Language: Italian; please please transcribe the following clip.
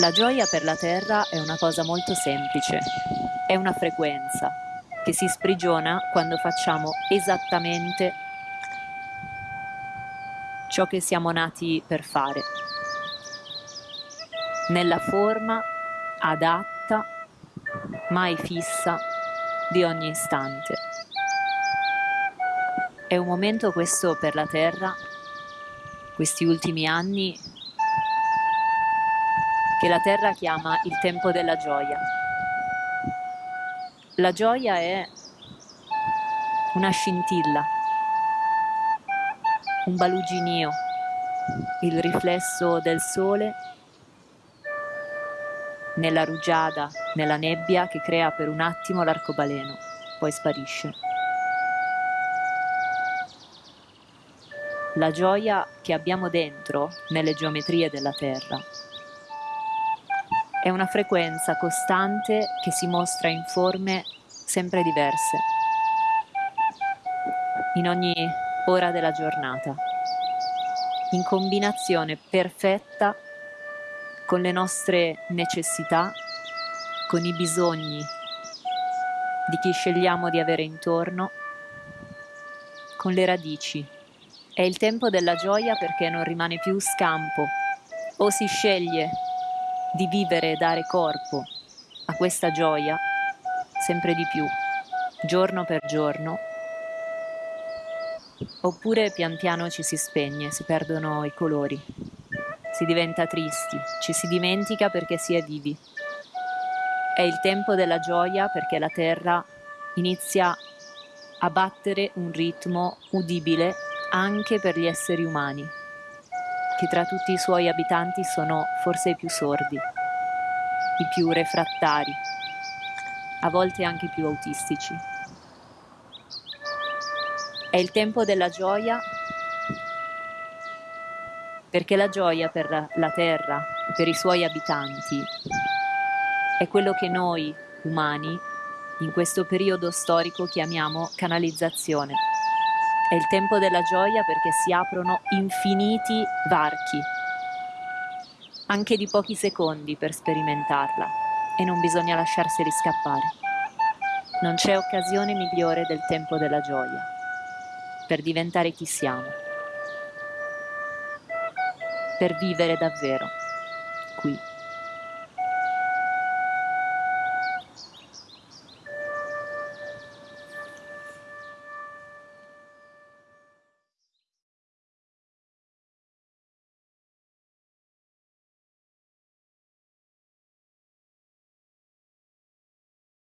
La gioia per la terra è una cosa molto semplice, è una frequenza che si sprigiona quando facciamo esattamente ciò che siamo nati per fare, nella forma adatta, mai fissa, di ogni istante. È un momento questo per la Terra, questi ultimi anni, che la Terra chiama il tempo della gioia. La gioia è una scintilla, un baluginio, il riflesso del sole nella rugiada, nella nebbia che crea per un attimo l'arcobaleno, poi sparisce. La gioia che abbiamo dentro nelle geometrie della Terra è una frequenza costante che si mostra in forme sempre diverse, in ogni ora della giornata, in combinazione perfetta con le nostre necessità, con i bisogni di chi scegliamo di avere intorno, con le radici. È il tempo della gioia perché non rimane più scampo. O si sceglie di vivere e dare corpo a questa gioia sempre di più, giorno per giorno, oppure pian piano ci si spegne, si perdono i colori si diventa tristi, ci si dimentica perché si è vivi. È il tempo della gioia perché la terra inizia a battere un ritmo udibile anche per gli esseri umani, che tra tutti i suoi abitanti sono forse i più sordi, i più refrattari, a volte anche i più autistici. È il tempo della gioia perché la gioia per la terra, per i suoi abitanti, è quello che noi umani in questo periodo storico chiamiamo canalizzazione. È il tempo della gioia perché si aprono infiniti varchi, anche di pochi secondi per sperimentarla, e non bisogna lasciarseli scappare. Non c'è occasione migliore del tempo della gioia. Per diventare chi siamo. Per vivere davvero. Qui.